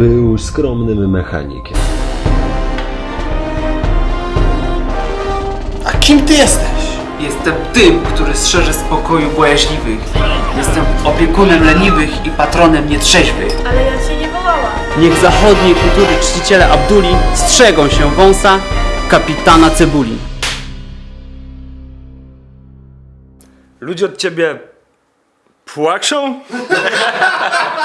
Był skromnym mechanikiem. A kim ty jesteś? Jestem tym, który strzeże spokoju bojaźliwych. Jestem opiekunem leniwych i patronem nietrzeźwych. Ale ja cię nie wołałam. Niech zachodniej kultury czciciele Abduli strzegą się wąsa kapitana Cebuli. Ludzie od ciebie płaczą?